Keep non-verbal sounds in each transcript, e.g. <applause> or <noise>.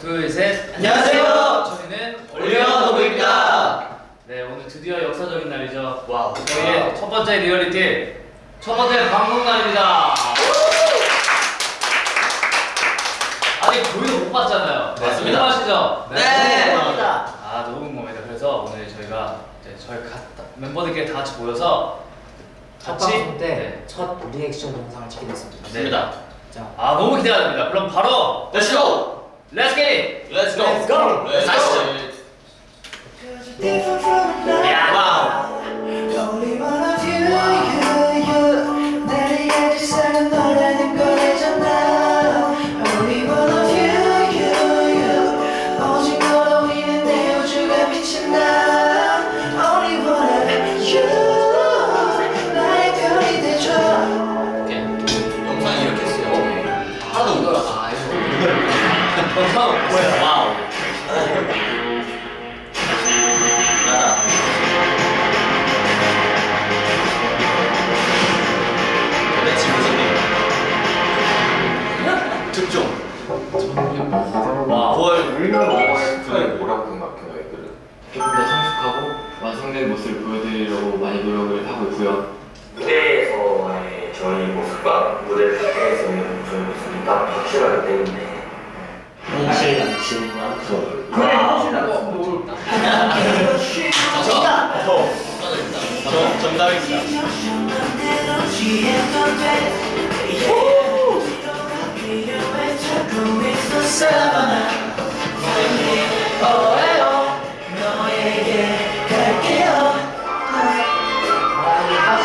둘, 셋. 안녕하세요. 저희는 온리원오브입니다. 네, 오늘 드디어 역사적인 날이죠. wow. 저희의 첫 번째 리얼리티, 첫 번째 방송 날입니다. 아직 저희도 못 봤잖아요. 맞습니다. 궁금하시죠? 네. 아, 너무 궁금합니다. 그래서 오늘 저희가 이제 저희 가, 멤버들끼리 다 같이 모여서 첫 같이 방송 때 네. 첫 리액션 영상을 찍게 됐습니다. 맞습니다. 자, 아, 너무 기대가 됩니다. 그럼 바로 Let's go. Let's get it. Let's go. Let's go. Let's go. Go. Let's go. Yeah. Wow. 완성된 모습을 보여드리려고 많이 노력을 하고 있고요. 무대에서의 저희 모습과 무대 밖에서의 저희 모습이 딱 확실하기 때문에 현실 양심 정답. 정 정답입니다. 맘대로 취해도 돼. 필요해 찾고 있어 사바나. 오해요. 너에게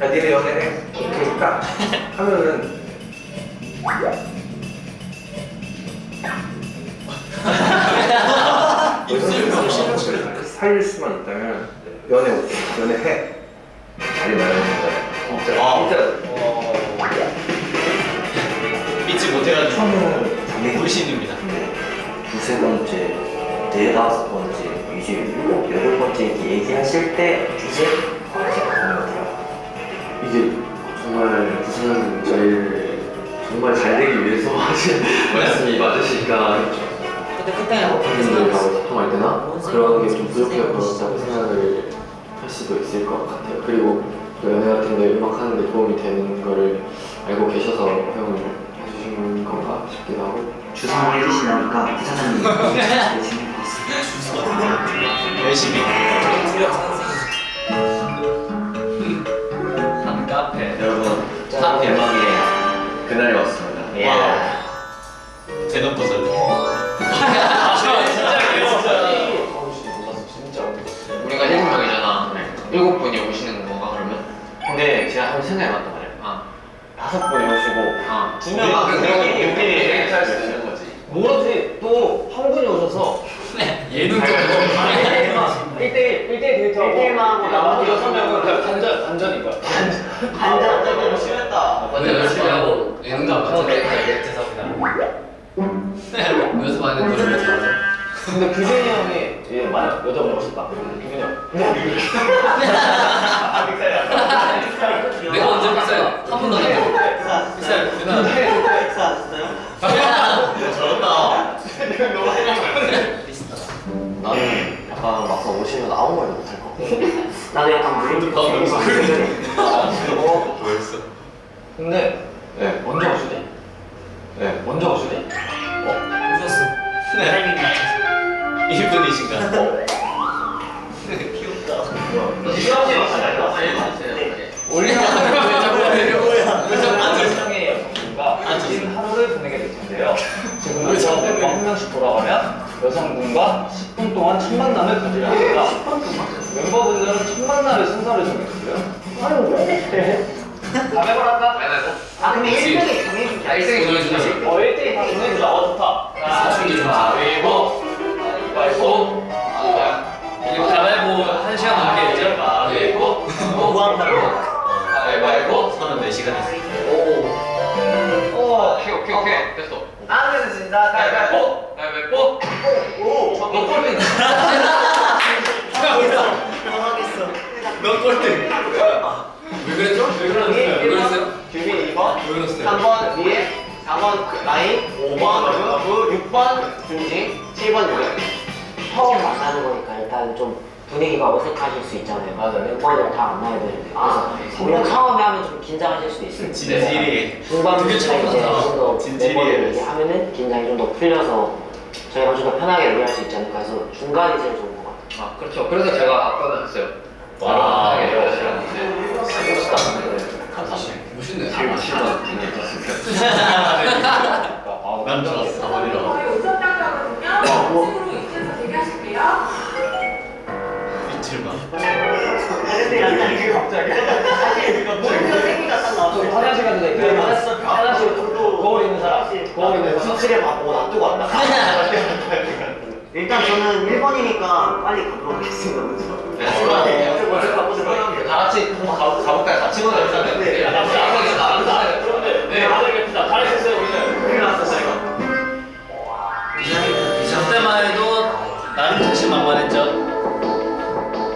야 니네 연애해? 오케이 딱 하면은 입술 병신. 살릴 수만 있다면 연애 오케이 연애해 잘 말하는 거야 진짜 와우. 진짜 믿지 못해가지고 불신입니다. 두세 번째, 네다섯 번째, 이제 일곱, 여덟 번째 이렇게 얘기하실 때 이제. 이게 정말 부산은 저희를 정말 잘 되기 위해서 하신 말씀이 맞으시니까 그때 그때 팬분들하고 소통할 때나 뭔 그런 게좀 드세요? 생각을 할 수도 있을 것 같아요. 그리고 또 연애 같은 데 음악 하는데 도움이 되는 거를 알고 계셔서 허용을 해주신 건가 싶기도 하고 주성을 해주시려니까 부사장님 <laughs> 열심히. 열심히. 그날이 왔습니다. wow. 대놓고 설레. 아, 우리가 일곱 명이잖아. 일곱 분이 오시는 건가 그러면? 근데 제가 한번 생각해봤단 말이야. 아 다섯 분이 오시고 아, 두 명. 아, 그러면 우리끼리 행사할 수 있는 거지. 모르지 또 한 분이 오셔서 예능 좀 1대1 1대1 데이트하고 1대1만 하고 나머지 6명은 그냥 반전 반전인 거야 반장 너무 심했다. 완전 열심히 하고 예능도 같은 데 죄송합니다. 연습 안 했는데 노래 잘하죠. 근데 규진이 형이 얘 만약 여자분 오셨다 규진이 형 <laughs> 내가 언제 픽사해? 한 번도 안 했고. 픽사해. 누나. 저런다. 나는 약간 막상 오시면 아무 말도 못할 것 같아. 나도 약간 무릎 더 너무 어, 뭐였어? 근데 네, 먼저 오시네 네. 먼저 오시네 웃었어. 네. 1분이신가? 귀엽다. 시험지 올리면 세상의 여성분과 긴 하루를 보내게 될 텐데요. 지금부터 멤버 한 명씩 돌아가면 여성분과 10분 동안 첫 만남을 가지려 합니다. 멤버분들은 첫 만남의 순서를 정해주고요. 아유 왜? 가위바위보 할까? 아 근데 1등이 정해주자. 아, 일생이 정해주지. 어 1대1 다 정해주자. 어 좋다. 사춘기 좋아. 가위바위보. 가위바위보. 가위바위보 한 시간 넘게 했죠? 가위바위보. 무한발로. 가위바위보. 34시간 했어. 오. 오케이 오케이 오케이 됐어 안 되겠습니다. 가위바위보. 가위바위보. 오. 너 꼴등. 당황했어. 너 꼴등. 왜 그랬죠? 왜 그랬어요? 왜 그랬어요? 규빈 2번, 왜 그랬어요? 3번 리에, 4번 나인, 5번 러브, 6번 준지, 7번 유래. 처음 만나는 거니까 일단 좀 분위기가 어색하실 수 있잖아요. 맞아요. 멤버들 다 만나야 되는데. 그래서 우리가 처음에 하면 좀 긴장하실 수도 있어요. 진지리. 중반부터 이제 좀더 멤버들 얘기하면은 긴장이 좀 더 풀려서 저희가 좀 더 편하게 얘기할 수 있지 않을까 해서 중간이 제일 좋은 것 같아요. 아 그렇죠 그래서 제가 아까는 했어요 와. 편하게 얘기하시라는데 멋있다. 멋있네. 지금 7번 <laughs> 난 좋았어. 어디로? 저희 우선당이거든요. 식으로 이쪽에서 대기하실게요. 빛을 봐. 근데 약간 이게 갑자기. 사실 목표 생기가 딱 나왔어. 저기 화장실 가도 될까요? 화장실 거울 있는 사람. 사람. 수치를 받고 놔두고 왔다. <laughs> 일단 저는 1번이니까 빨리 가도록 하겠습니다. 네. 먼저 가보세요. 다 같이 한번 가, 가볼까요? 같이 보자 일단은 네. 네, 잘하겠습니다. 잘하셨어요, 우리는. 큰일 났어, 이거. 저 때만 해도 나름 자신만만했죠?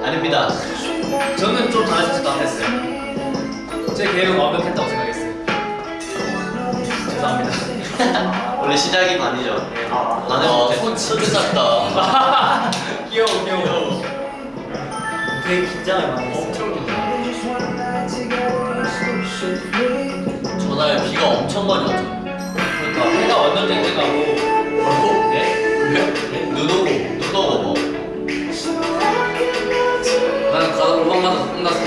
아닙니다. 저는 좀것 같았어요. 제 계획은 완벽했다고 생각했어요. 죄송합니다. <laughs> 원래 시작이 반이죠. 아, 나는 어. 손손 찢었다. <laughs> 귀여워, 귀여워. 되게 긴장을 많이 했어요. 엄청 좋다. 전날 비가 엄청 많이 왔죠. 그러니까 해가 완전 쨍쨍하고 뭐라고? 네? 눈 오고, 눈 오고 뭐. 나는 가다 로방 맞아서 혼났어.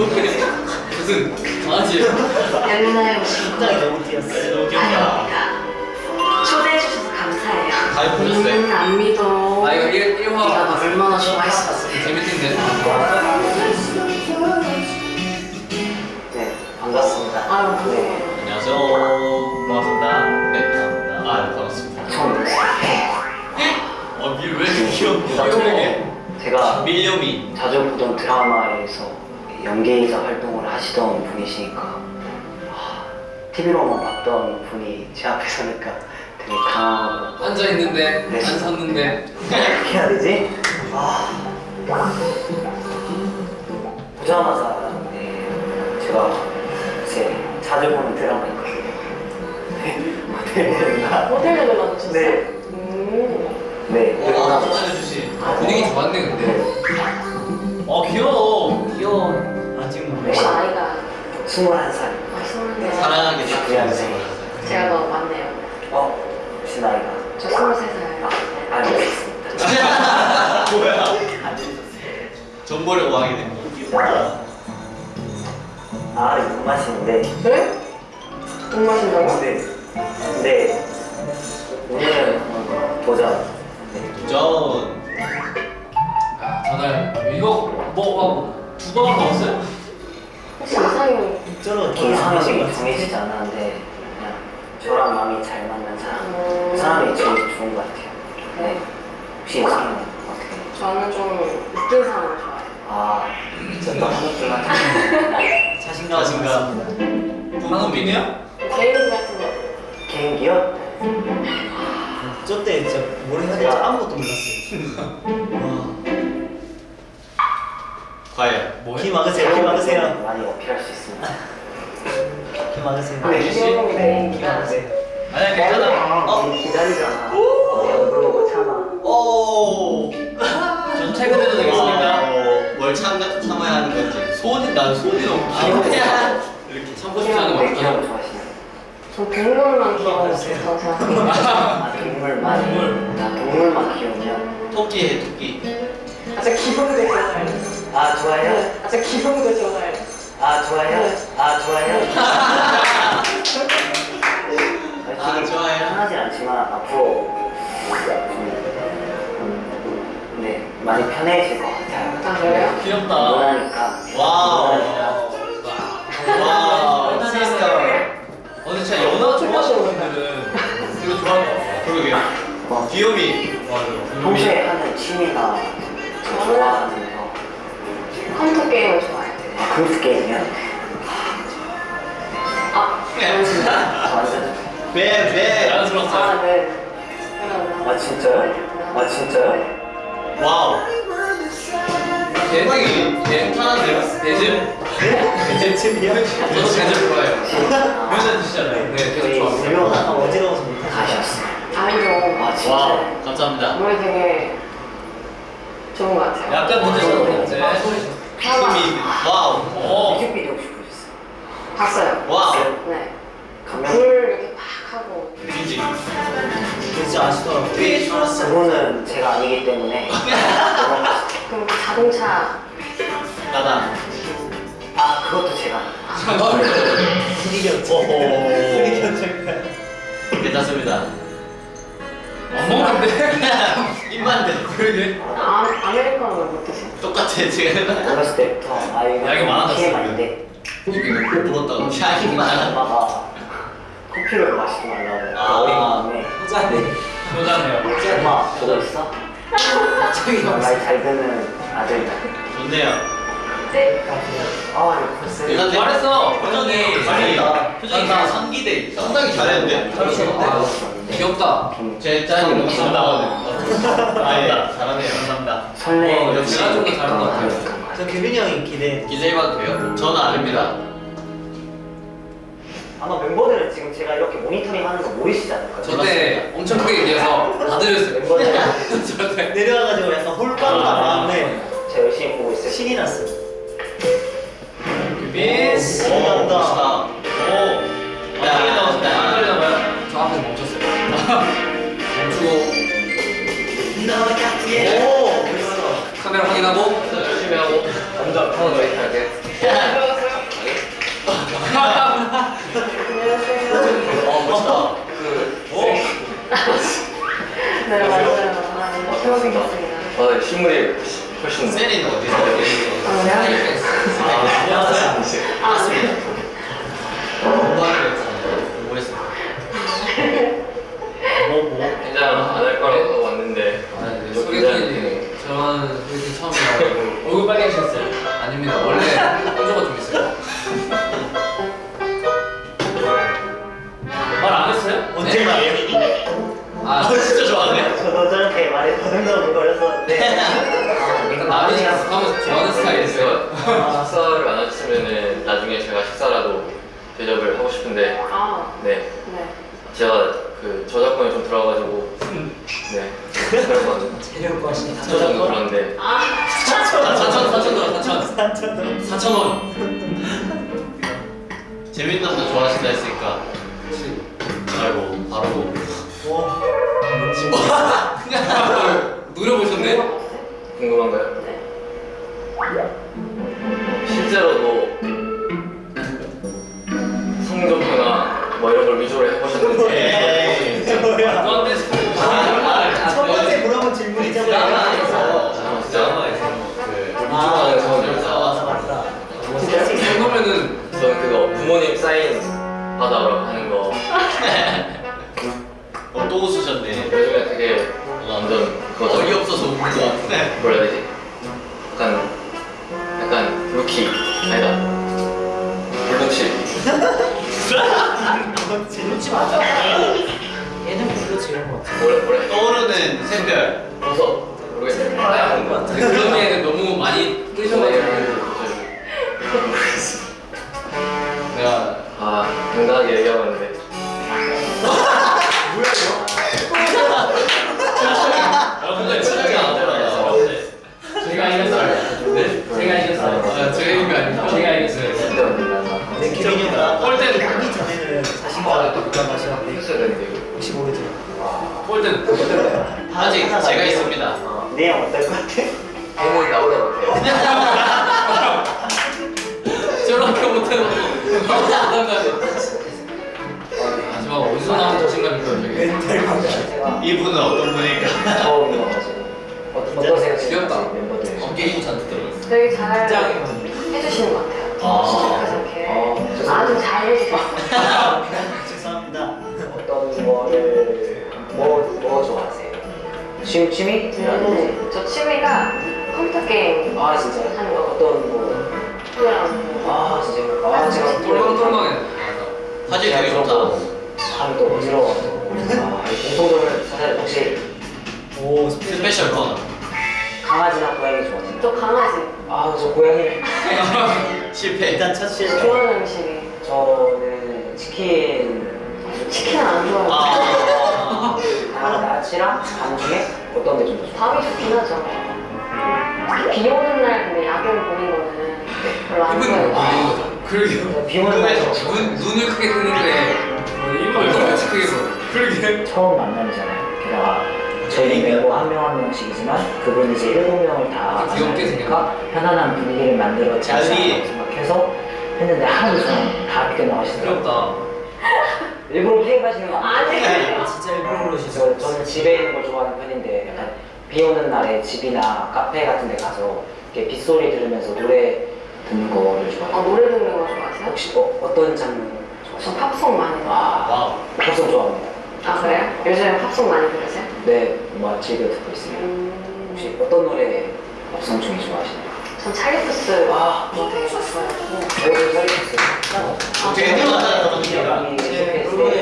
무슨 강아지? 옛날 심장이 너무 뛰었어. 너무 귀엽다. 초대해 주셔서 감사해요. 가위 보셨어요? 음, 안 믿어. 아 이거 1, 1화 네가 나 얼마나 좋아했었어. 재밌던데? 네, 반갑습니다. 아유, 네, 안녕하세요. 반갑습니다. 네, 반갑습니다. 아, 반갑습니다. 처음. 어, 밀왜 이렇게? 이렇게 제가 밀려미. 자주 보던 드라마에서 연기자 활동을 하시던 분이시니까 TV로만 봤던 분이 제 앞에 서니까 되게 강하고 앉아있는데 네. 안 섰는데 어떻게 해야 되지? 아 보자마자 네, 제가 제 자주 보는? 호텔 레벨 받으셨어요? 네, 음. 네 어, 나도 나서 알려주시. 분위기 좋았네 근데 어, 귀여워. 아직 혹시 나이가 21살 아, 스물네. 사랑하게 네. 돼. 제가 더 많네요. 어? 혹시 나이가? 저 스물세 아, 살. 알고 있습니다 뭐야? 안 들으셨어요? 정보를 구하게 된 거. 아 이거 맛인데 네? 돈 마신다고? 네. 근데 오늘은 도전. 네. 도전. 야 전날 이거 뭐 하고 두 번을 먹었어요? 혹시 이상형 저는 이상형이 정해지지 않았는데 그냥 저랑 마음이 잘 맞는 사람. 음. 그 사람이 제일 좋은 것 같아요. 네. 혹시 이상형 어떻게? 저는 좀 웃긴 사람 좋아해요. 아, 진짜 같은. <laughs> 자신감. 자신감. 한옥빈이야? 개인 같은 거. 개인기요? 저때 진짜 뭘 해야 될지 아무것도 몰랐어요. 과연. 뭐해? 키 막으세요, 키 막으세요. 많이 어필할 수 있습니다. 키 막으세요. 네. 귀여운 키 개인기가. 막으세요. 아니야 괜찮아 어? 기다리잖아. 안 부르고 참아. 오. 저 퇴근해도 되겠습니까? 어, 뭘 참, 참아야 하는 건지. 손이, 난 손이 너무 귀여워. 이렇게 참고 싶지 않은 거 네, 없잖아 좋아하시나요? 저 동물만 거 좋다고 생각해요. 아, 동물만. 동물. 나 동물만 귀여우면. 토끼 해, 토끼. 아, 저 귀여운 거좋 아, 좋아요? 네. 아, 저 귀여운 거 좋아해요. 아, 좋아요? 네. 아, 좋아요? <laughs> 아, 좋아요? 편하지 않지만 앞으로 좀, 음, 네, 많이 편해질 것 같아요. 아, 그래요? 귀엽다 원하니까. wow. 원하니까. wow. sister. 오늘 애들은 이거 좋아할 것 같아. 그러게. 뭐 귀요미. 맞아. 평소에 하는 취미가 좋아하는 거. 컴퓨터 게임을 좋아해요. 아, 컴퓨터 게임이요? 아, 완전. 뱀, 뱀. 자연스럽다. 아, 네. 아, 진짜요? 아, 진짜요? 와우. 대박이 괜찮은데요? 대즘? 대체이야 저도 대즘 좋아해요. <laughs> 여자 드시잖아요 네, 계속 저희 좋아합니다. 아까 어지러워서 못하셨어요. 아, 진짜요? 와우. 감사합니다. 노래 되게 좋은 것 같아요. 약간 문제 있었는데 그거는 제가 아니기 때문에 <laughs> 그럼 그 자동차 나다. 아 그것도 제가. 분위기 연출 괜찮습니다. 안 먹는데? 입만 대. 그러게. 아, 아메리카노를 못 드세요? 똑같아 지금. 어렸을 때부터 아 이거 양이. TMI인데 이게 꼭 불었다고. 향이 많아. 엄마가 커피를 마시지 말라고 아. 어린 마음에 호자네 효자네요. 엄마 그거 있어? 저기 말잘 듣는 아들이다 좋네요. 네. 아 이거 벌써 잘했어. 표정이 잘했다. 표정이 다 상기돼 있다. 상당히 잘했는데. 잘했어. 귀엽다. 제 짠이 너무 잘 나거든. <laughs> 아, 예. 잘하네요. 감사합니다. 설레 어, 역시 내가 좀더 잘한 것 같아요. 저 규빈이 형이 기대 기대해봐도 돼요? 저는 아닙니다. 아마 멤버들은 지금 제가 이렇게 모니터링 하는 거 모르시지 않을까요? 저때 엄청 크게 얘기해서 다 들렸어요. 저때. 내려와가지고 약간 홀빵 나왔는데 제가 열심히 보고 있어요 신이 났어 미스. 오, 멋있다. 오. 나왔다. 야. 안 들리나봐요? 저 앞에서 멈췄어요. <laughs> 멈추고 오! 카메라 확인하고 열심히 하고 먼저 아, 실물이 훨씬 세리는 어디서? 아, 네. 아, 공부하는 부모님 사인 받아오라고 하는 거. <laughs> 어, 또 웃으셨네. 요즘에 되게 완전 그거 어이없어서 웃는 것 같네. 뭐라 해야 되지? 약간 약간 루키. 아니다. 불독실 그렇지 맞아. 얘는 이런 거 같아. 뭐래 뭐래? 떠오르는 샛별. 버섯 모르겠어요 거 근데 그런 게 너무 많이 뜨셔가지고 당당하게 얘기하고 있는데 여러분들 표정이 안 돌아가서 제가 이겼어요. 네? 제가 이겼어요. 아, 제가 이긴 거 아니고 제가 이겼어요. 근데 규빈이 형가 꼴등. 하기 전에는 자신감을 또 그런 맛이었는데 했어야 되는데 이거 혹시 모르죠 꼴등. 아직 제가 있습니다. 내용 어떨 것 같아? 해몽이 나오라고 같아요 저렇게 못해놓고. 마지막 어디서 나온 저게. 멘탈 제가 이분은 어떤 분일까? 어- 어떠세요? 귀엽다. 멤버들 어, 게임 잔뜩 들어갔어. 되게 잘 해주시는 것 같아요. 아. 시작하지 않게. 어, 아주 잘 해주셨어요. <laughs> 죄송합니다 어떤 거를 뭐, 뭐 좋아하세요? 취, 취미? 음, 저 취미가 컴퓨터 게임 아 진짜요? 하는 거. 어떤 뭐? 프로그램. 아 진짜요? 아 제가 똥똥똥해. 사실 되게 좋다. 또 어지러워서 아, 이 공통점을 사실 혹시 오 스페셜 스페셜 건. 강아지나 고양이 좋아하세요? 저 강아지. 아 저 고양이를 <laughs> 실패. 일단 첫 실패 좋아하는 음식이. 저는 치킨 치킨 안 좋아해요. 아. 아, 나치랑 밤 중에 어떤 게좀더 좋아요? 밥이 좋긴 하죠. 비 오는 날 근데 야경 보는 거는 별로 안 좋아해요. 그러게요. 비 오는 날눈 눈을 크게 뜨는데 이걸 또 같이 크게 보. 그러게. 처음 만남이잖아요. 게다가 저희 멤버 한명 한 명씩이지만 그분이 이제 일곱 명을 다 아, 귀엽게 만나니까 편안한 분위기를 않을까 자리. 생각해서 했는데 하나도 저는 다 비껴나가시더라고요. 귀엽다. <laughs> 일부러 피해 가시는 거 아니에요? 아니. 진짜 일부러 그러시죠 저, 저는 집에 있는 걸 좋아하는 편인데 약간 비 오는 날에 집이나 카페 같은 데 가서 이렇게 빗소리 들으면서 노래 듣는 거를 어, 좋아해요. 노래 듣는 거 좋아하세요? 혹시 어, 어떤 장르 저? 팝송 많이 들어요. 아. 팝송 좋아합니다. 아 그래요? 요즘에 팝송 많이 들으세요? 네, 음악 즐겨 듣고 있습니다. 음, 혹시 어떤 노래 팝송 중에 좋아하시나요? 전 찰리푸스 아. 뭐 되게 좋아해요. 저도 찰리푸스. 되게 들어가잖아요.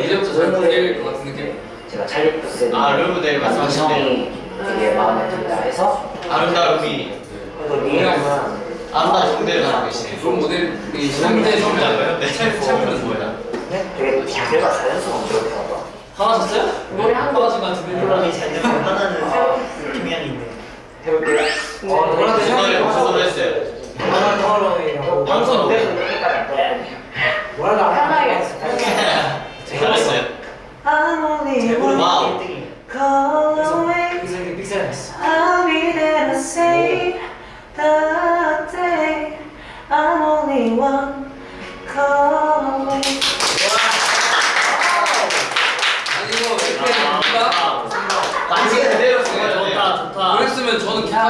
이제부터 잘 풀릴 것 같은 느낌. 제가 찰리푸스 아, 롤모델 말씀하시네요. 감성이 되게 마음에 든다 해서 아름다움이. 그리고 리 형은 아름다운 성대를 가지고 계시네. 그런 모델이 현대 성장. 네, 찰프는 뭐야? 네? 되게 자세가 자연스러운? 노래 한 거. 화나신 것 같은데. 물론이 잘 되면 하나는 경향이 있네요 해볼게요. 어, 무슨 노래, 무슨 노래 했어요? 하나 방송 들었거든요. 뭐라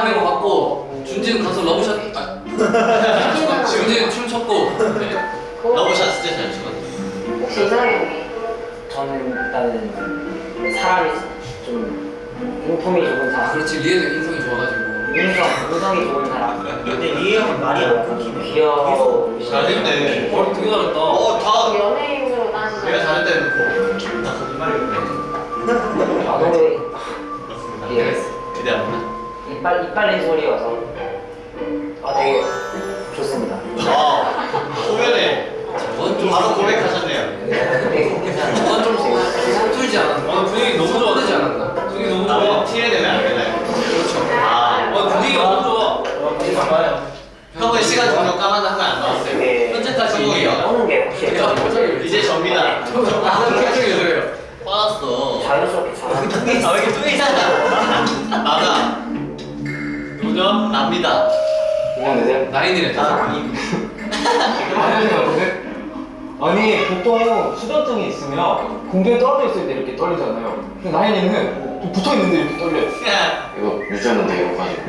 메고 갔고 준지는 가서 Love Shot. 아, <laughs> 준지는 춤 췄고. 네. Love Shot 진짜 잘 추거든요. 혹시 이상형이? 저는 일단은 사람이 좀 인품이 좋은 아 사람, 그렇지 리에도 인성이 좋아가지고. 인성, 인성이 좋은 사람, 근데 리 형은 말이 안 끊기네 귀여워 잘했네. 어 되게 잘했다. 어, 다. 연예인으로 따지면 내가 잘했다 해놓고. 나 거짓말이었네. 아, 그렇습니다. 예. 기대합니다. 이빨, 이빨린 소리여서 아 되게 좋습니다. 아, 초면에 저건 좀 바로 고백하셨네요. 괜찮아요. 저건 좀 서툴지 않았나? 아 분위기 너무 좋아하지 않았나? 분위기 너무 아, 티를 내면 안 되나요? 그렇죠. 아, 어 분위기 너무 좋아. 형은 시간 종료 까만 한거 안 나왔어요. 되게 현재까지 성공이요. 오는 게 혹시 이제 접니다. 나는 표정이 그래요. 빠졌어. 자연스럽게 잘하는 아, 왜 이렇게 뚱이잖아. 나다. 누구죠? 납니다. 이형이세요? 나인이래. <laughs> 아니 보통 수전증이 있으면 공중에 떨어져 있을 때 이렇게 떨리잖아요. 근데 나인이는 좀 붙어 있는데 이렇게 떨려요. <laughs> 이거 유전은 되게 가지고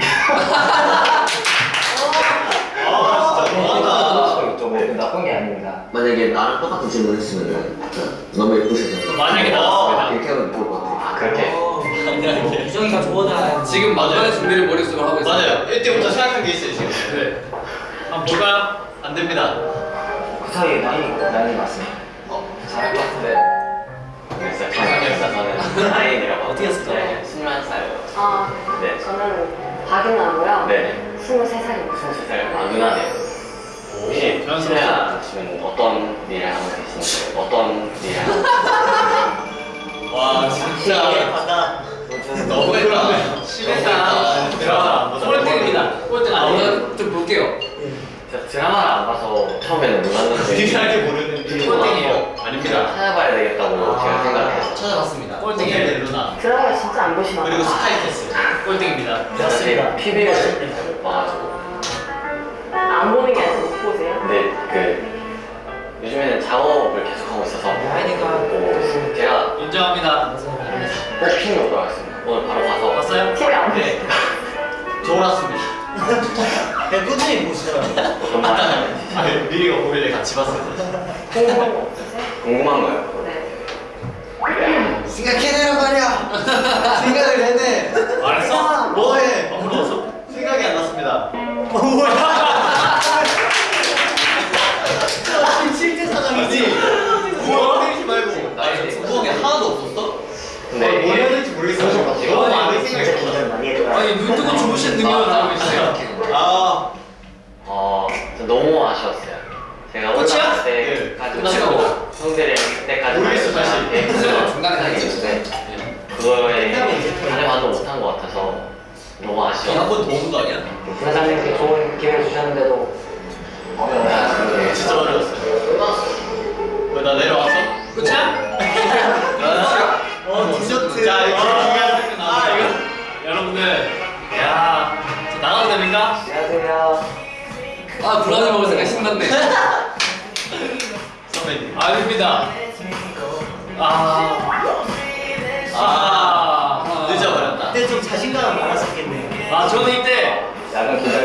아, 진짜. 뭐 나쁜 게 아닙니다. 만약에 나랑 똑같은 질문 했으면 너무 예쁘셔서 만약에 나왔습니다. 이렇게 하면 좋을 것 같아요. 그렇게 유정이가 좋아하는 지금 만반의 준비를 머릿속으로 하고 있어요. 맞아요. 이때부터 생각한 게 있어요, 지금. 네. 한번 볼까요? 안 됩니다. 그 사이에 나이 나이 맞습니다. 잘할 것 같은데. 그래서 정상이었어 저는 나인이라고 어떻게 했을까? 네, 21살. 아, 네. 저는 박윤아고요. 네. 23살입니다. 23살. 아 누나네요. 혹시 실례가 지금 어떤 일을 하고 계신지 어떤 일을 하고 <laughs> 와, 진짜. 너무했다. 심했다. 드라마 꼴등입니다. 꼴등 아니에요? 좀 볼게요. 제가 드라마를 안 봐서 처음에는 몰랐는데 유일하게 모르는 그리고 꼴등이에요. 나서 아닙니다. 찾아봐야 되겠다고 제가 생각해서 찾아봤습니다. 꼴등이에요, 루나. 드라마 진짜 안 보시나 그리고. 스카이캐슬. 꼴등입니다. 사실 TV를 잘못 봐가지고 안 보는 게 아니라 못 보세요? 근데 그 요즘에는 작업을 계속 하고 있어서 나인이가 뭐 제가 인정합니다. 꼭 핑이 오도록 하겠습니다 오늘 바로 가서 봤어요? TV 안? 네. 졸았습니다. 그냥 <laughs> 꾸준히 보시더라고요 어떤 말 아, 미리가 보길래 같이 봤어요. 궁금한 거 없으세요? 궁금한 거예요 네. 생각해내란 말이야. 생각을 해내. 알았어? 뭐해? 안 물어봤어? 생각이 안 났습니다. 실제 능력을 가지고 있어요 아, 어, 저 너무 아쉬웠어요. 제가 네. 때까지. 끝나고 형들이 그때까지 모르겠어, 사실. 네, 중간에 하겠는데 그거에 가져가도 못한 것 같아서 너무 아쉬워. 한번 더온거 아니야? 부사장님께 좋은 기회를 주셨는데도 어려워요. 진짜 어려웠어요. 왜나 내려왔어? 끝이야? 어, 디저트. 자, 이거 중요한 아. 이거 여러분들 됩니까? 안녕하세요. 아 불안해 먹을 생각 신났네 <laughs> 선배님. 아닙니다 아 아, 늦어버렸다. 그때 좀 자신감 많았었겠네요. 아 저는 이때 약간 긴장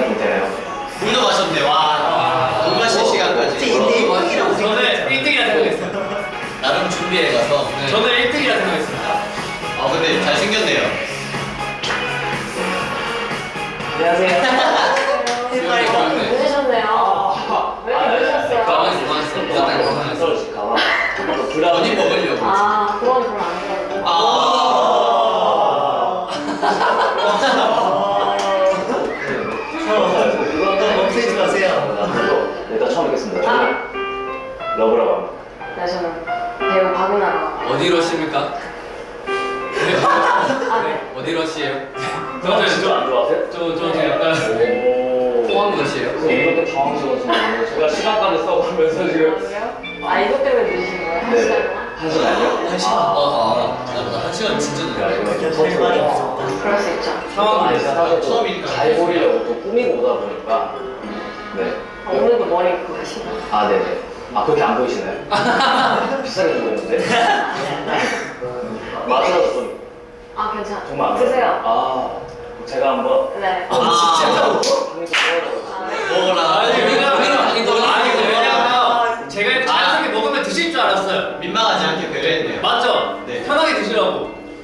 써가면서 지금? 아, 이것 때문에 늦으신 거예요? 한 네. 시간? 한 시간이요? 한 시간. 어, 아, 나보다 한 시간 진짜 야, 늦어. 이거 별 말이 없었다. 그럴 수 있죠. 상황이 사실 좀 처음이니까. 잘 보이려고 또 꾸미고 오다 보니까 네. 아, 오늘도 머리 그거 하시나요? 아 네네. 아 그렇게 안 보이시나요? <laughs> 비싸게 주고 있는데. 맞아서 좀 아, 괜찮아. 정말 안 드세요. 아 제가 한번 네. 아, 아, 네. 먹어라. 아니 왜냐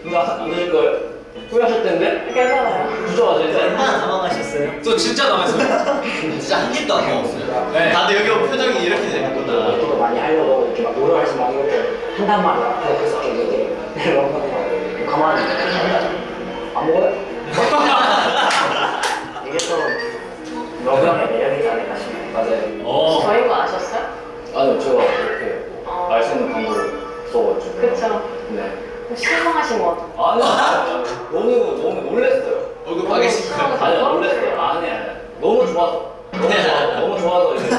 안 드실 거예요? 후회하실 텐데? 괜찮아요. 주저하실 때? 얼마나 당황하셨어요? 저 진짜 남았어요 <laughs> 진짜 한 입도 안 먹었어요. 네. 다들 여기 오면 표정이 이렇게 되는구나. 저도 많이 하려고 이렇게 막 노력하지 막 이렇게 한단 말이야. 그래서 이렇게 이렇게 가만히 안 먹어요? <laughs> 이게 또 러브랑의 매력이지 않을까 싶어요. 맞아요. 어. 저인 거 아셨어요? 아니요 제가 이렇게 어. 알수 있는 방법을 써가지고. 그쵸. 네. 실망하신 것 같아요. 아니요. 아니요. 너무 너무 놀랬어요. 얼굴 빨개지고. 아니요 놀랬어요. 아니 아니. 너무 좋아서. 너무 좋아. 너무 좋아서 이제.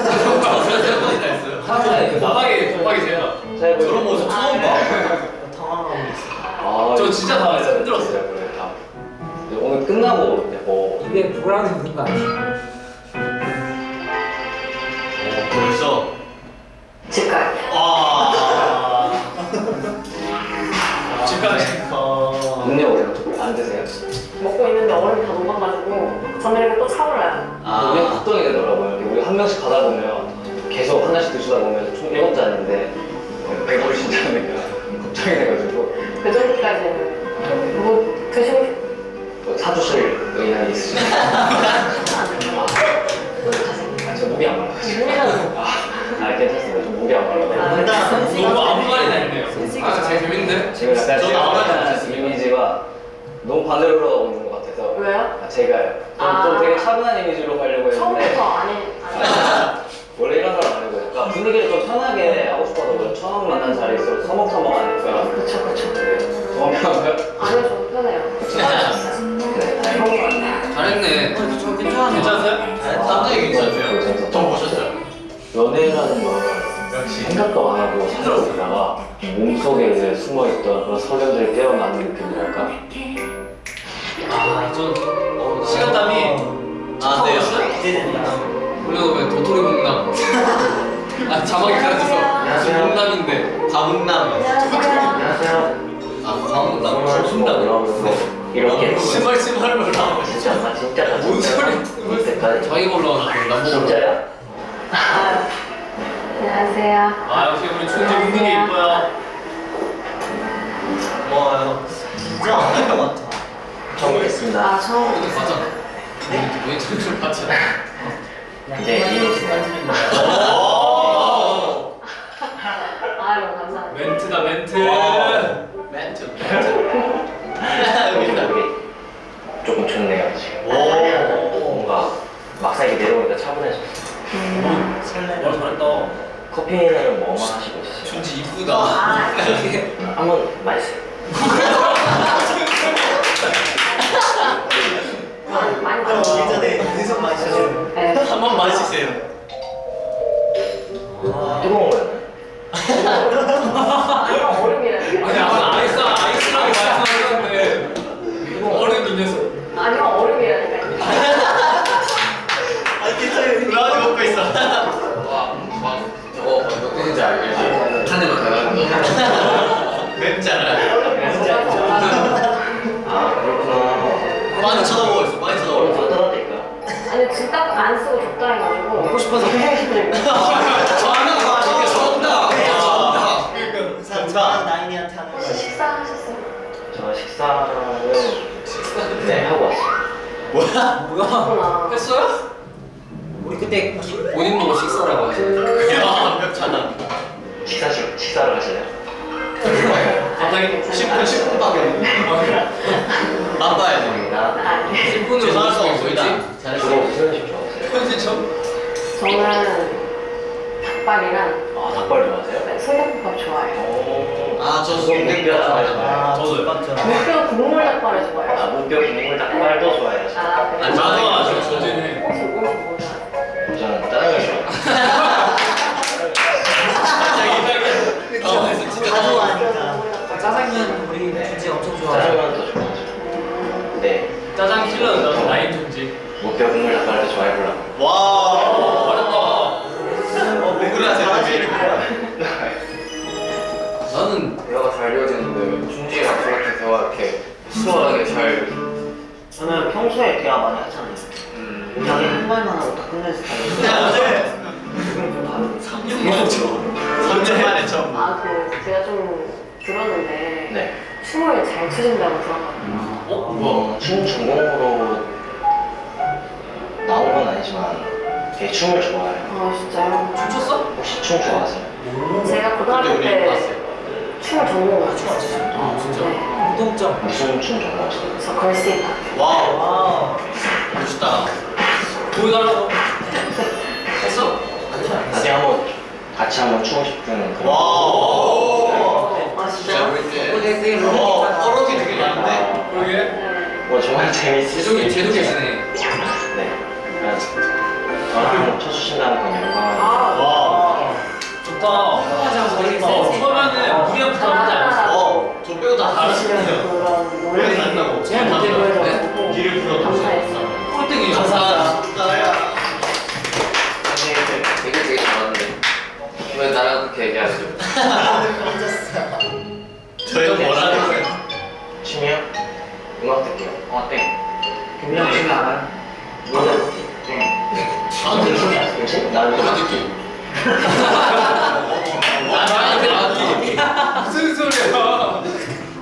그 도박이 도박이세요 제가 저런 모습 처음 봐. 당황하고 있어요. 아, 저 진짜 당황했어요. 힘들었어요. 네, 오늘 끝나고 뭐 이게 불안해 보는 거 아니에요? 어, 벌써. 음료 안 드세요? 먹고 있는데 얼음이 다 녹아가지고 저녁에 또 차올라요. 아. 우리 걱정이 되더라고요. 우리 한 명씩 가다 보면 계속 하나씩 드시다 보면 총 일곱 잔인데 배부르신다니까 걱정이 돼가지고 그 정도까지는 뭐 드시고 싶... 뭐 사주실 의향이? 아, 아, 저 목이 안 아, 아 괜찮습니다. 저 목이 안 말라요. 너무 아무 말이나 했네요 아 제일 재밌는데? 지금 약간 저도 제가 아무래도 하는 좋습니다. 이미지가 너무 반대로 있는 것 같아서 왜요? 아, 제가요. 좀, 아. 좀 되게 차분한 이미지로 가려고 했는데 처음부터 아니 아니 <laughs> 원래 이런 사람 아니고 그러니까 분위기를 좀 편하게 하고 싶어서 그래. 처음 만난 자리에서 서먹서먹 하니까 그쵸 그쵸 저하면 아니요 좀 편해요. 수고하셨어요. 네, 것 같아요. 잘했네 저 괜찮아요. 괜찮았어요? 상당히 괜찮죠? 저 보셨어요? 연애라는 건 역시. 생각도 안 하고 살고 있다가 몸속에 이제 숨어있던 그런 설렘들이 깨어나는 느낌이랄까? 아전 시간땀이 아, 네. 기대됩니다. 올려놓으면 도토리 목남 <laughs> 아 자막이 가려져서 무슨 목남인데 과묵남. 안녕하세요. 안녕하세요. 아, 과묵남. 뭐 순남. 이렇게 시멀 시멀 올라오고 진짜 나 진짜 나뭔 진짜 소리 자기가 올라오는 남보고 진짜야? 아, 안녕하세요. 아 역시 우리 춘지 웃는 게 이뻐요 와 진짜 안할것 같아. 정리했습니다. 아 처음 이거 봤잖아. 왜 저를 봤잖아. 이제 이해했습니다. 아유 감사합니다. 멘트다 멘트. 멘트. 여기 <laughs> 조금 좋네요 지금. 뭔가 막상 이렇게 내려오니까 차분해졌어. 와 잘했다. 커피는 뭐만 하시고 있으세요? 준지 이쁘다. 아 한번. 많이 아, 들어. 예전에 계속 마시죠. 네. 한번 마시세요. 뜨거운 거요? 아니. 아까 아이스 아이스라고 말씀하셨는데 얼음 이 녀석. 아니요 얼음이라 안 쓰고 적당히 가지고. 먹고 싶어서 이게 전다. 전다. 우선 나인이한테 하는 거. 식사하셨어요? 저 식사는 네 하고 왔어요. 그렇구나. 했어요? 우리 그때 기- 본인 보고 식사라고 하시네. 야 완벽하다. 식사 시 식사를 하시나요? 갑자기 10분 10분밖에 맛봐야 돼. 감사합니다. 아니. 10분으로 죄송할 수 먹을 없습니다. 있지? 주로 음식 좋 현지처럼? 저는 닭발이랑 아 닭발 좋아하세요? 소금밥 좋아해요. 오. 아저 소금뼈 좋아하시나요? 아 저도요. 맞죠. 무뼈 국물 닭발을 아 좋아해요. 무뼈 국물 닭발도 좋아해요. 아, 그래요? 아니, 저도 아주 저지네. 혹시 무슨 뭐 좋아해요? 저는 짜장면 좋아해요. 다. 좋아하니까. 짜장면 우리 준지 엄청 좋아하죠. 짜장면도 좋아하죠. 네. 짜장 킬러는 나도 라인 존지. 무뼈 국물 닭발도 좋아해 보려고. 와. 어렵다. 어, 왜 그래 하세요? 나는 대화가 잘 이어지는데 준지랑 저렇게 대화 이렇게 수월하게 잘 저는 평소에 대화 많이 하잖아요. 음, 자기 한 말만 하고 다 끝낼 스타일이에요. 근데 어제 지금 좀 다르고. 3년 만에 처음. 3년 만에 처음. 아, 그 제가 좀 들었는데 네. 춤을 잘 추신다고 들었거든요. 어? 뭐, 춤 전공으로 아니지만 되게 춤을 좋아해요. 아, 진짜요? 춤췄어? 혹시 춤 좋아하세요? 제가 고등학교 때. 춤을 전공을 아 진짜? 네. 운동점. 무슨 춤 전공하세요? 저 걸스데이 wow. 와. 멋있다. 보여달라고. 했어? 나중에 한번 같이 한번 추고 싶은 그런 wow. 아. 어, 어록이 되게 많은데? 그러게. 네. 뭐 정말 재밌으시죠? 제독이 제독 계시네. 네. 그냥 저랑 쳐주신다는 건 영광. 아, 와. 좋다. 하자고 어, 저희가. 처음에는 무리한 부탁하지 않았어. 어, 저 빼고 다 잘하시네요. 왜? 제가 못해 보여줘가지고 길을 풀어. 감사했어요. 꼴등이죠. 감사합니다. 나야. 되게 되게 잘하는데 왜 나랑 그렇게 얘기하죠? 저희가 뭐라는 거예요? 취미요? 음악 듣기요. 어, 땡. 김영 씨는 알아요? 듣기. 아, 나한테 맞기. 무슨 소리야?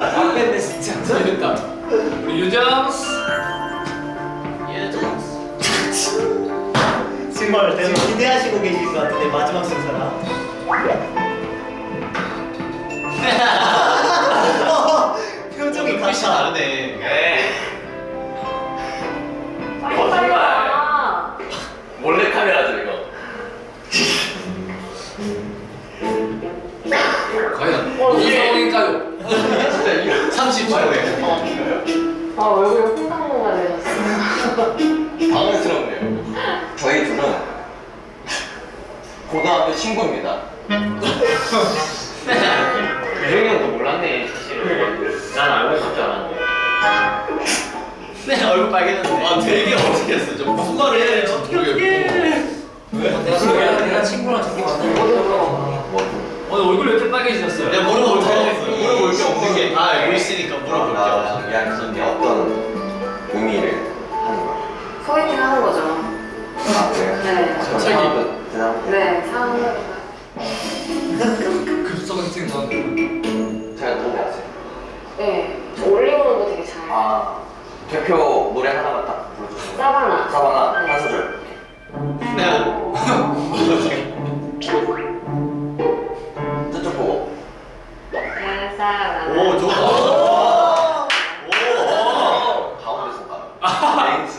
안 뺐네 진짜. 재밌다. 우리 유정스. 정말 지금 기대하시고 계신 것 같은데 마지막 순서라. 어, 표정이 같아. 다르네. 네. 빨리 빨리 와. 몰래 카메라죠 이거. 과연 무슨 상황일까요? 30초에. 아, 얼굴이 홍당무가 되셨어요. 당황스럽네요. 저희 둘은 고등학교 친구입니다. 유정이 형도 몰랐네 사실은. 난 알고 있을 줄 알았는데. 네, 얼굴 빨개졌네. 아, 되게 어색했어. 저 무슨 말을 해야 될지 모르겠고. 내가 친구랑 내가 친구랑 저기 만나는 오늘 얼굴 왜 이렇게 빨개지셨어요? 내가 물어볼 게, 물어볼 게 없는 게다 알고 있으니까 물어볼 게 아, 없어. 이야기하는데 어떤 의미를 하는 거예요? 소개팅 하는 거죠. 아, 그래요? 네. 갑자기? 네, 상황을. 급성 같은 건. 잘 들어봤어요. 네, 저 올리오는 거 되게 잘. 아 대표 노래 하나만 딱 불러주세요. 사바나. 사바나 네. 한 소절. <laughs> 저쪽 보고. 내 사랑. 오 좋다. 가운데 손가락. 맹수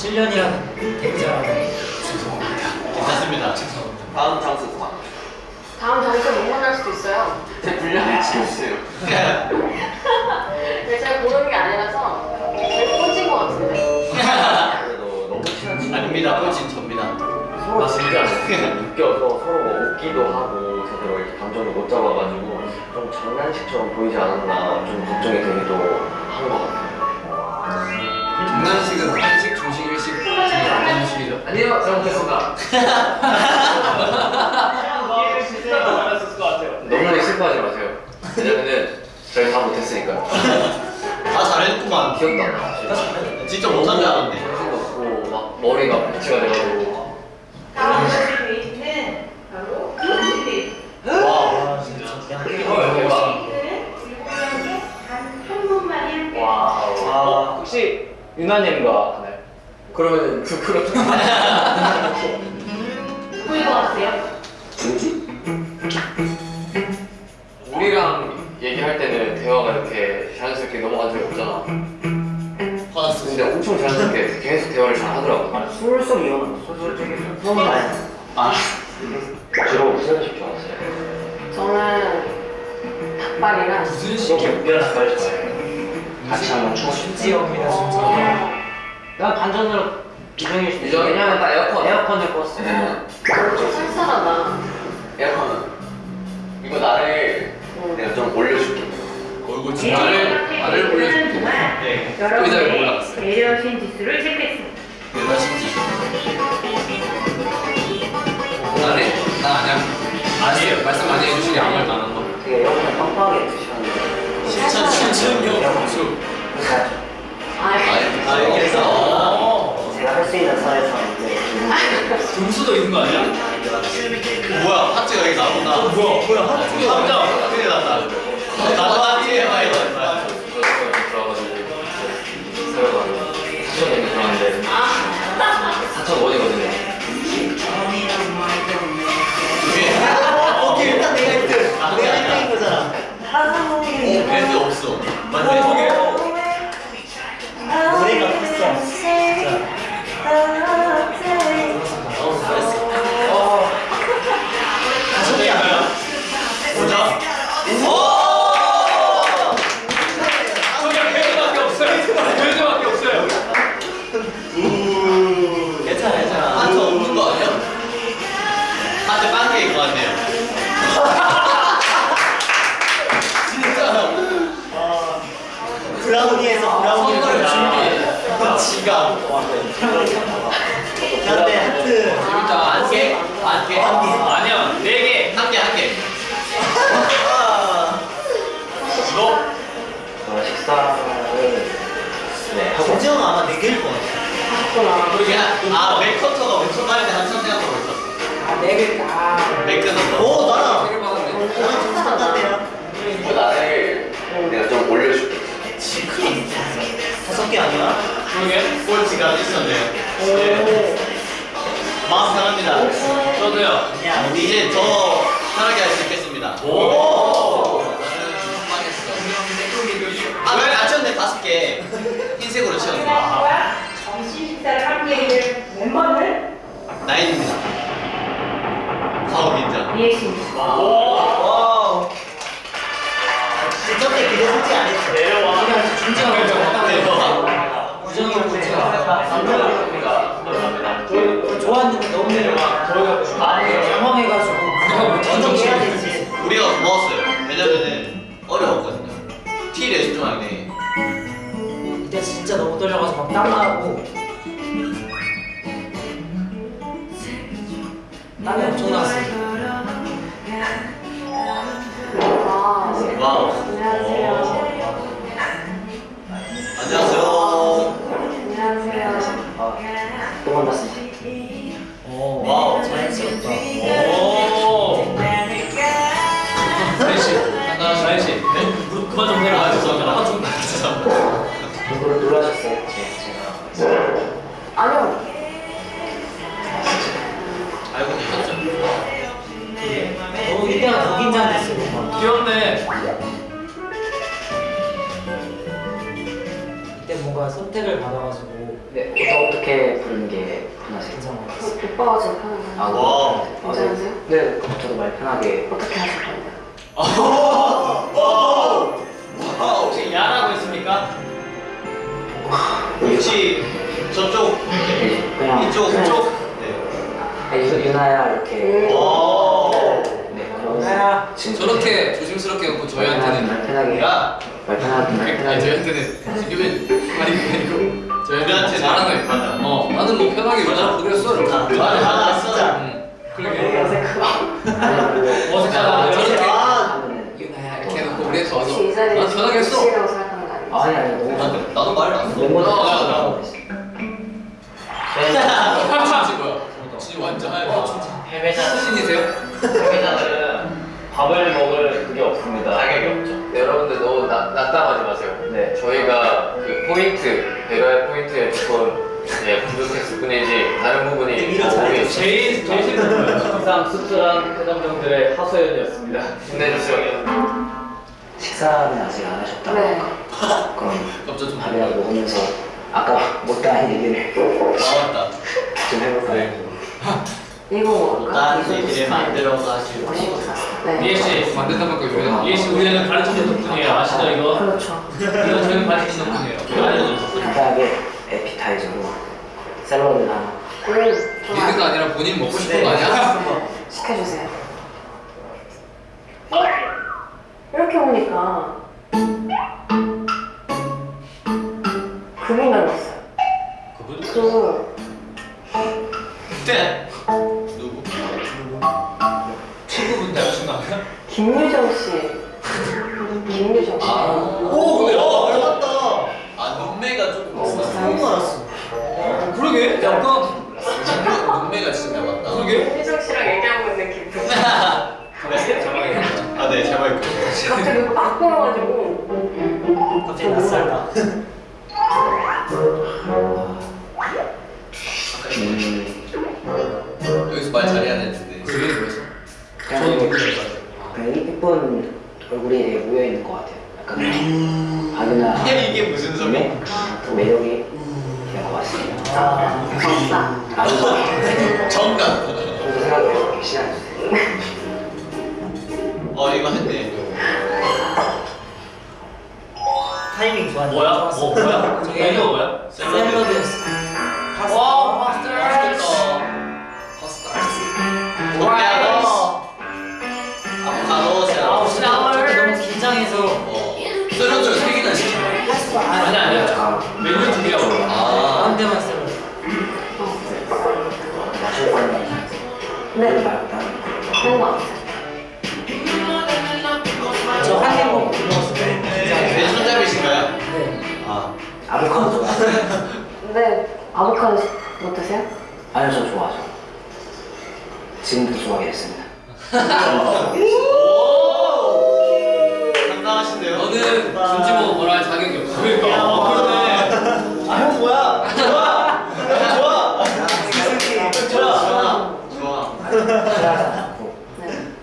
7년이란 대자라고 죄송합니다. 괜찮습니다. 죄송합니다. 다음 장소 도망. 다음 장소 못 만날 수도 있어요. 제 분량을 치우세요. 네, 제가 고르는 게 아니라서 제일 꽂힌 것 같은데. 아닙니다. 꽂힌 접니다. 서로 진짜 웃겨서 서로 웃기도 하고 제대로 이렇게 감정을 못 잡아가지고 좀 장난식처럼 보이지 않았나 좀 걱정이 되기도 한 것 같아요. 장난식은 한 시간 아니요, 잘 못했습니다. 기회를 진짜 잘했을 것 같아요. 너무 슬퍼하지 마세요. 왜냐면은 저희 다 못했으니까요. <laughs> 다 잘했구만. 기억도 안 나. 진짜 못한 줄 알았네. 정신 없고 막 머리가 배치가 돼가지고 다음 바로. 와. 진짜. 대박. 아, 혹시 유나님과 하나요? 그러면 그 누구인 것 같아요? 누구지? 우리랑 얘기할 때는 대화가 이렇게 자연스럽게 넘어간 적이 없잖아. 화났어. 근데 엄청 자연스럽게 계속 대화를 잘 하더라고. 아, 술술 이어는 술술 되게 술술 많이. 아. 주로 무슨 음식 좋아하세요? 저는 닭발이랑 무슨 너 식이요? 닭발 좋아해요? 같이 한번 추고 싶다. 심지어입니다 진짜. 난 반전으로 유정일 수도 있어. 왜냐면 딱 에어컨. 에어컨을 껐어. 네. 좀 쌀쌀하다. 에어컨은 이거 나를 음. 내가 좀 올려줄게. 얼굴 진짜를 말을 올려줄게. 동안 네. 여러분의. 배려심 지수를 체크했습니다. 내가 신지. 나네? 나 아니야. 아니에요. 말씀 많이 해주시니 아무 말도 안 한 거. 되게 에어컨을 빵빵하게. 실천 실천력 공수. 그러니까 아, 아 여기 서. 제가 할수 있는 선에서 이제 등수도 있는 거 아니야? 뭐야 하트가 여기 나온다. 뭐야 뭐야 하트. 깜짝 큰일 났다. 나도 하트 해봐야 돼. 들어가가지고 세워가지고 사천 원이 들어왔는데 사천 원이거든요. 오케이 일단 내가 1등. 내가 1등인 거잖아. 오 밴드 없어. 맞네 지가 근데 하트 재밌다. 안 개? 안 개? 아니야, 네 개. 한 개, 한 개. 너저 식사를 네 김지영 아마 네 개일 것 같아. 했구나. 그냥, 아, 맥커터가 엄청 돼. 한참 생각하고 있었어. 아 네 개. 아 맥커터. 오 나랑 세개 받았네. 나랑 좀. 그 나를 내가 좀 올려줄게. 다섯 개 아니야? 그러게? 꼴찌가 있었네요. 마음 편합니다. 저도요. 이제 더 편하게 할 수 있겠습니다. 오. 아, 왜 맞췄네, 다섯 개. 흰색으로 채웠네. 점심 식사를 함께 해줄 멤버는 나인입니다. 사업 인정. 이해심. wow. 저때 기대 솔직히 안 했 어. 내려와. 대박. 우정이 형저 좋았는데 너무 당황해가지고 완전 해야 되지. 우리가 고마웠어요. 왜냐면은 어려웠거든요. 티 레스토랑에 그때 진짜 너무 떨려가지고 막 땀나고 땀이 엄청 났어요. 와. 와우. 안녕하세요. 안녕하세요. 저도 말 편하게 어 포인트 배럴 포인트에 조금 예, 부족했을 뿐이지 다른 부분이 오해 제일 제일 힘든 항상 수출한 회장님들의 하소연이었습니다. 힘내주시오. 식사는 아직 안 하셨다고 네. 그럼 좀 밥이나 먹으면서 아까 못다한 얘기를 아, 좀 해볼까요? 네. 105인가? 단지들을 만들어가지고 네. BS 만든다는 거 요즘 BS 우리는 가르치는 덕분이에요. 아시죠 이거? 그렇죠. 이거 저희 가르치는 덕분이에요. 간단하게 에피타이저로 샐러드나 리드가 아니라 본인 먹고 싶은 거 아니야? 시켜주세요. 이렇게 오니까 그분만 왔어요. 그분? 그 그때? 김유정 씨. 김유정 씨. 오, 야, 닮았다. 아 눈매가 조금 있어. 처음 알았어. 그러게 약간 눈매가 진짜 닮았다. 그러게. 김유정 씨랑 얘기하고 있는 기분. <laughs> 아, 네, 제 마이크. 갑자기 막 보여가지고. 갑자기 낯설다. 음, 여기서 말 잘해야 되는데. 그게 뭐였어? 저는 뭐 너무 잘했어요. 그냥 이쁜 얼굴이 되게 모여 있는 것 같아요 약간 박이나 이게 이게 무슨 소리? 그 매력이 있는 것 같습니다 아, 아싸. 아주 정답. 이렇게 시간 주세요 어, 이거 했네. 타이밍 좋았네. 뭐야? 뭐 뭐야? 메뉴가 뭐야? 샐러드 수가 아니 아니야. 아, 메뉴 두 개야. 아. 가운데만 쓰는 마실 거는 네. 다른 상관없어요. 저한 입 먹고 손잡이신가요? 네. 아 아보카도 좋아하세요? 근데 아보카도 못 드세요? 아니요 저 좋아하죠 지금도 좋아하게 됐습니다 상당하신데요? 너는 김치보 뭐라 할 자격이. 그러니까. 어, 그러네. 아 형 뭐야? 좋아. 좋아. 좋아. 좋아.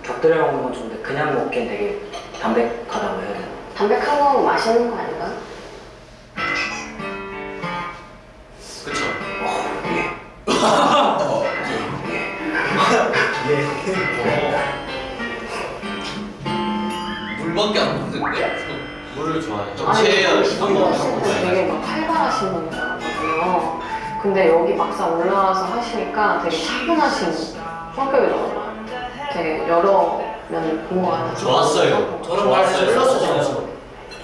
곁들여 먹는 건 좋은데 그냥 먹기엔 되게 담백하다고 해야 되나? 담백한 거 맛있는 거 아닌가? 그쵸 물밖에 안 먹는데? 물을 좋아해요 체해요 한번 되게 막 활발하신 분이더라고요. 근데 여기 막상 올라와서 하시니까 되게 차분하신 성격이더라고요. 되게 여러 면을 본것 같아서. 좋았어요 저런 말 좋았어요. 플러스 점수.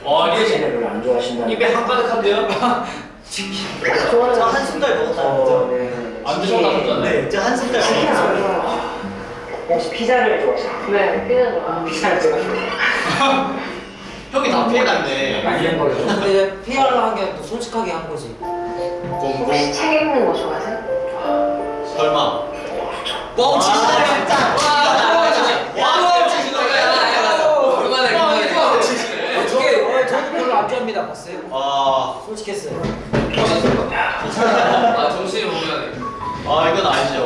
와, 이게 별로 안 좋아하신다는 입에 한 가득 한데요? <laughs> 좋아요. 저 한숨 달 먹었다. 어, 네. 안 드셔봤잖아요. 네, 저 한숨 달 먹었어요. 좋아해요. 혹시 피자를 좋아하시나요? 네, 피자 좋아해요. 피자를 좋아하시나요? <laughs> 형이 다 피해갔네 말린 걸로 근데 피하려 한게또 솔직하게 한 거지. 꽁꽁 혹시 책 읽는 거 좋아하세요? 설마 뻥 치시네, 진짜. 와, 진짜. 와, 치시네. 그만해, 그만해. 뻥 치시네. 어떻게? 어, 저도 별로 안 좋아합니다. 봤어요? 아, 솔직했어요. 아, 정신이 몽롱하네. 아 이건 아니죠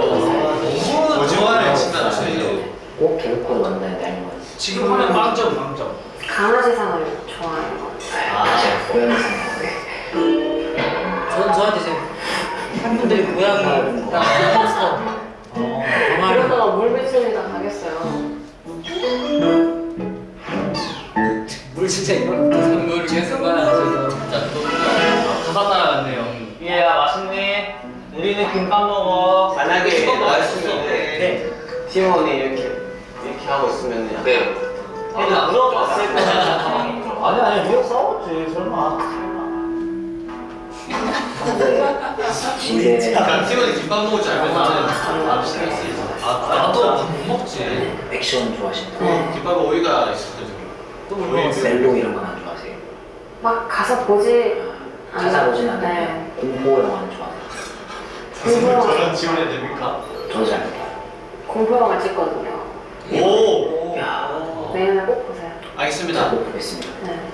오징어를 치면 안 되죠 꼭 개그코드 만나야 되는 거예요 지금 하면 빵점, 빵점. 강아지상을 좋아하는 거. 아 제가 고양이 생각에 전 저한테 이제 팬분들이 고양이 딱 햄스터 어, 강아지 이러다가 물 비춥니다 가겠어요. 물 진짜 이런 거 선물을 계속 받아가지고. 자, 또 가방 따라갔네요. 얘야 맛있니? 우리는 김밥 먹어. 만약에 수박 맛있으면 네. 팀원이 이렇게 이렇게 하고 있으면 약간 네. 얘는 물어봤을 때. 아니 아니 우리가 싸웠지 설마. 그럼 팀원이 김밥 먹을 줄 알면 나는 밥 시킬 수 있어 아, 나도 밥 못 먹지. 액션 좋아하시나요? 네. 김밥에 오이가 또물 오이 먹었어요. 멜로 이런 건 안 좋아하세요? 막 가서 보지 가사 보진 않는데 네. 공포 영화는 좋아하세요? 공포 저런 지원해야 됩니까? 저도 잘 못해요 공포 영화 찍거든요. 오 내년에 꼭 보세요. 알겠습니다 꼭 보겠습니다 네.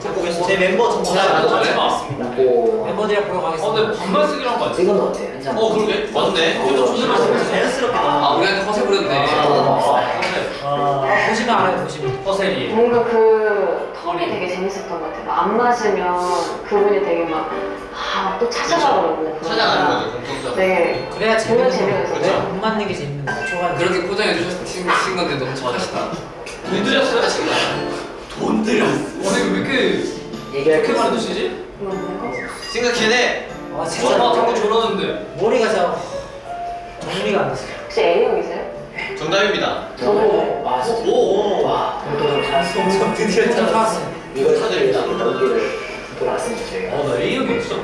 제 멤버 정보 잘다안 나눠. 좋아해. 공포 멤버들이랑 보러 어, 근데 가겠습니다. 반말 쓰기로 한거 아니야? 이건 어때요? 현장 어 그러게 맞네 그래도 존나 맛있어. 자연스럽게 아. 우리한테 허세 부렸네. 아, 아, 아, 보시면 알아요, 보시면. 허세리. 뭔가 그 털이 되게 재밌었던 것 같아요. 안 맞으면 그분이 되게 막, 아, 또 찾아가더라고요. 찾아가는 거죠 공통점 네. 그래야 재밌는 재미가 거. 있어요. 못 맞는 게 재밌는 거. 초반 그렇게 포장해 주신 건데 너무 잘하시다. 돈 들였어요? 돈 들였어 와, 이거 왜 이렇게, 얘기할 이렇게 게 많이 드시지? 생각해내 아, 진짜 와, 자꾸 저러는데. 머리가 자 정리가 안 됐어요. 혹시 A형이세요? 정답입니다 저도. 아 진짜 오와 오늘 살았어요 저 드디어 좀 찾았어. 사왔어요. 이걸. 찾아드립니다 여기를 돌아왔습니다 저희가 어, 나 A형이 있어.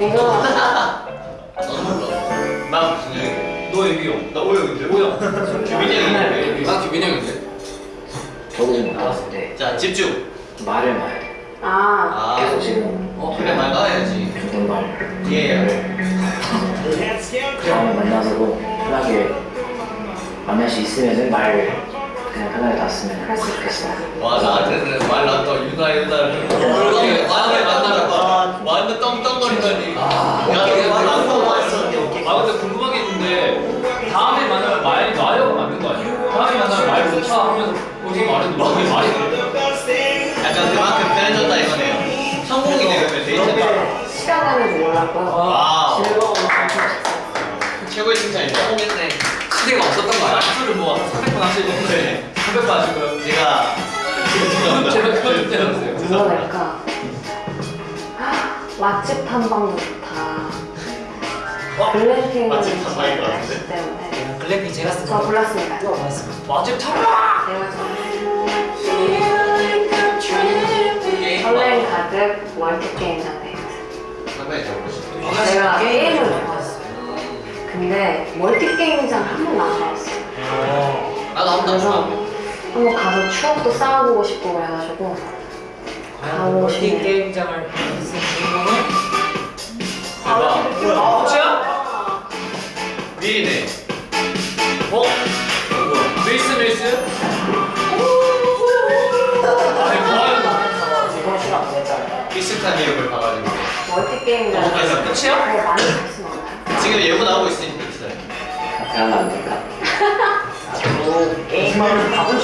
이거 나도 몰라 난 무슨 형인데 너 A형. 나 O형인데 O형 규민이 형인데 난 규빈이 형인데. 저도 못 나왔는데 자 집중. 말을 돼 아, 아. 계속 지금 어, 그래 말 나와야지. 존댓말. 예. 다음에 만나서도 편하게 만날 수 있으면은 말 그냥 편하게 놨으면 있겠어요. 와 나한테는 말 나왔다 유나 유나를 그렇게 만날 만나러 완전 떵떵거리더니. 야 내가 말 나왔다고. 했어 아, 근데 궁금한 게 있는데, 다음에 만나면 말이 나요? 맞는 거 아니에요? 다음에 만나면 말 좋다 하면서, 거기 말이 뭐게 말이 돼? 약간 그만큼 편해졌다 이거네요 성공이 되면 데이트가 시간 가는 줄 몰랐고요. wow 즐거운 감성 최고의 칭찬입니다 성공했네 시대가 없었던 거 아니야? 술을 뭐, 300번 하시고, 네. 300번 하시고요. 제가 제가 그걸 때렸어요. 뭐가 될까? 맛집 탐방도 좋다. 글램핑을 맛집 탐방인 것 같은데? 때문에 글램핑 제가 쓴저 거. 골랐습니다. 맞습니다. 맛집 탐방! 설렘 가득 월드 게임 장르. 상당히 잘 보시네 내가 게임을 좋아했어. 근데 멀티 게임장 한 번도 안 가봤어. 나도 한 번도 안 그래서 가봤네. 한번 가서 추억도 쌓아보고 싶고 그래가지고 가보고 멀티 싶네. 게임장을 쓴 주인공은 대박. 뭐야? 혹시야? 미리네. 어? 밀스 밀스? 아니 어, 그래서 끝이야? 그거 많이 안 지금 예고 나오고 있으니까 기다려. 같이 하면 안 될까? 나도 게임을 가고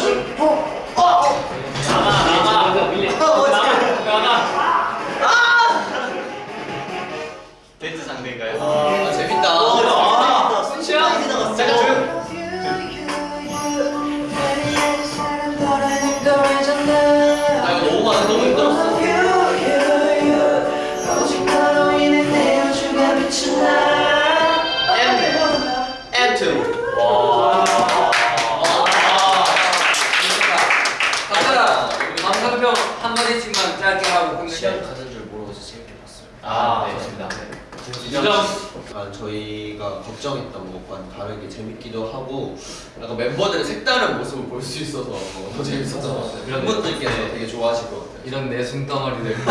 것과는 다르게 재밌기도 하고 약간 멤버들의 색다른 모습을 볼 수 있어서 더 재밌었던 것 같아요. 팬분들께서 되게 좋아하실 것 같아요. 이런 내숭 덩어리들. <laughs>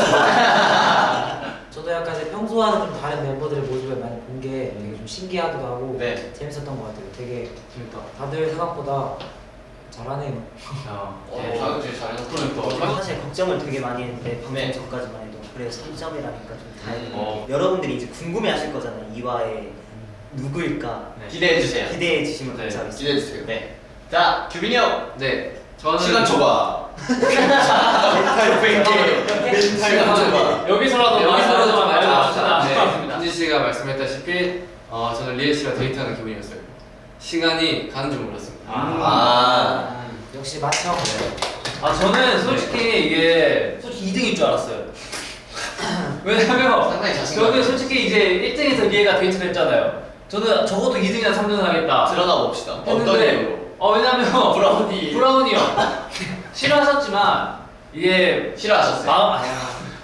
저도 약간 이제 평소와는 좀 다른 멤버들의 모습을 많이 본 게 되게 좀 신기하기도 하고 네. 재밌었던 것 같아요. 되게 재밌다. 다들 생각보다 잘하네요. 네, 다음 주에 잘해서 그러니까. 사실 걱정을 되게 많이 했는데 방송 네. 전까지만 해도 그래서 3점이라니까 좀 다행이고 어. 여러분들이 이제 궁금해하실 거잖아요 이화의 누구일까 기대해 주세요. 기대해 주시면 네. 감사하겠습니다 기대해 주세요. 네. 자, 규빈이 형. 네. 저는 시간 초과. <laughs> 여기서라도 여기서라도. 알려줍시다. 은지 씨가 말씀했다시피 어, 저는 리에 씨와 데이트하는 기분이었어요. 시간이 가는 줄 몰랐습니다. 아. 역시 맞죠? 아 저는 솔직히 이게 솔직히 2등일 줄 알았어요. <laughs> 왜냐면. 저는 솔직히 이제 1등에서 리에가 데이트를 했잖아요. 저는 적어도 2등이나 3등을 하겠다. 드러나 봅시다. 어떤 이유로? 어 왜냐면 <laughs> 브라우니. 브라우니요. 싫어하셨지만 이게 싫어하셨어요. 마음 아니,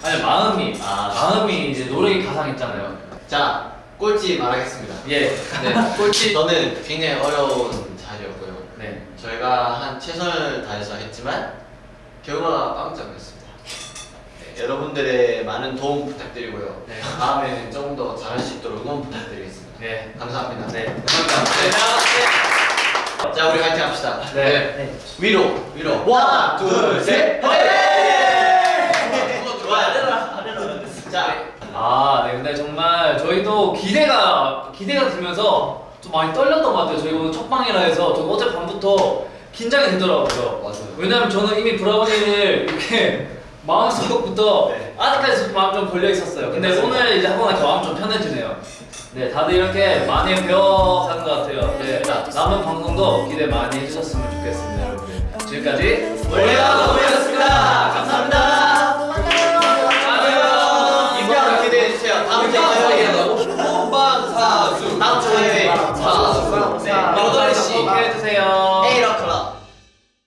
아니 마음이 아. 마음이 이제 노력이 가상했잖아요. 자, 꼴찌 말하겠습니다. 예. 네, 꼴찌 저는 굉장히 어려운 자리였고요. 네. 저희가 한 최선을 다해서 했지만 결과가 빵점이었습니다. 네, 여러분들의 많은 도움 부탁드리고요. 네. 다음에는 좀더 잘할 수 있도록 응원 부탁드리겠습니다. 네. 감사합니다. 네. 감사합니다. 자, 우리 화이팅 합시다. 네. 네. 위로, 위로. 원, 둘, 셋, 화이팅! 그거 좋아요. 자, 아, 네. 근데 정말 저희도 기대가 기대가 되면서 좀 많이 떨렸던 것 같아요. 저희 오늘 첫 방이라 해서 저 어제 밤부터 긴장이 되더라고요. 맞아요. 왜냐면 저는 이미 브라우니를 이렇게 <laughs> 마음속부터 네. 아직까지 마음 좀 걸려 있었어요. 근데 오늘 이제 하고 나니까 마음 좀 편해지네요. 네, 다들 이렇게 많이 배워가는 것 같아요. 네, 남은 방송도 기대 많이 해주셨으면 좋겠습니다, 여러분. 지금까지 원래가 너무였습니다. 감사합니다. 안녕. 이번 기대해 주세요. 다음 주에 화요일에 본방사수. 다음 주에 사수. 네, 8시. 해주세요.